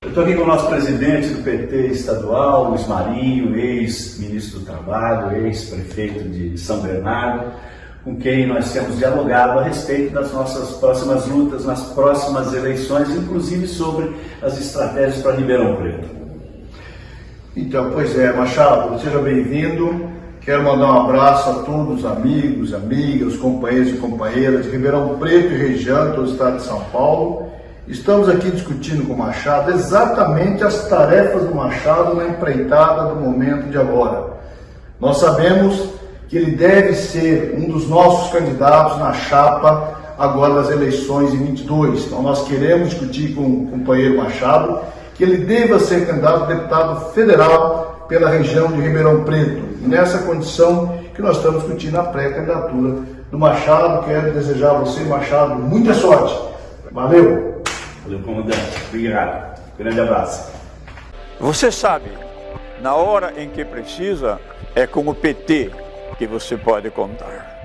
Eu estou aqui com o nosso presidente do PT estadual, Luiz Marinho, ex-ministro do Trabalho, ex-prefeito de São Bernardo, com quem nós temos dialogado a respeito das nossas próximas lutas, nas próximas eleições, inclusive sobre as estratégias para Ribeirão Preto. Então, pois é, Machado, seja bem-vindo. Quero mandar um abraço a todos os amigos, amigas, companheiros e companheiras de Ribeirão Preto e região, todo o estado de São Paulo Estamos aqui discutindo com o Machado exatamente as tarefas do Machado na empreitada do momento de agora. Nós sabemos que ele deve ser um dos nossos candidatos na chapa agora das eleições em 22. Então nós queremos discutir com o companheiro Machado que ele deva ser candidato a deputado federal pela região de Ribeirão Preto. E nessa condição que nós estamos discutindo a pré-candidatura do Machado, quero desejar a você, Machado, muita sorte. Valeu! Valeu, comandante. Obrigado. Grande abraço. Você sabe, na hora em que precisa, é com o PT que você pode contar.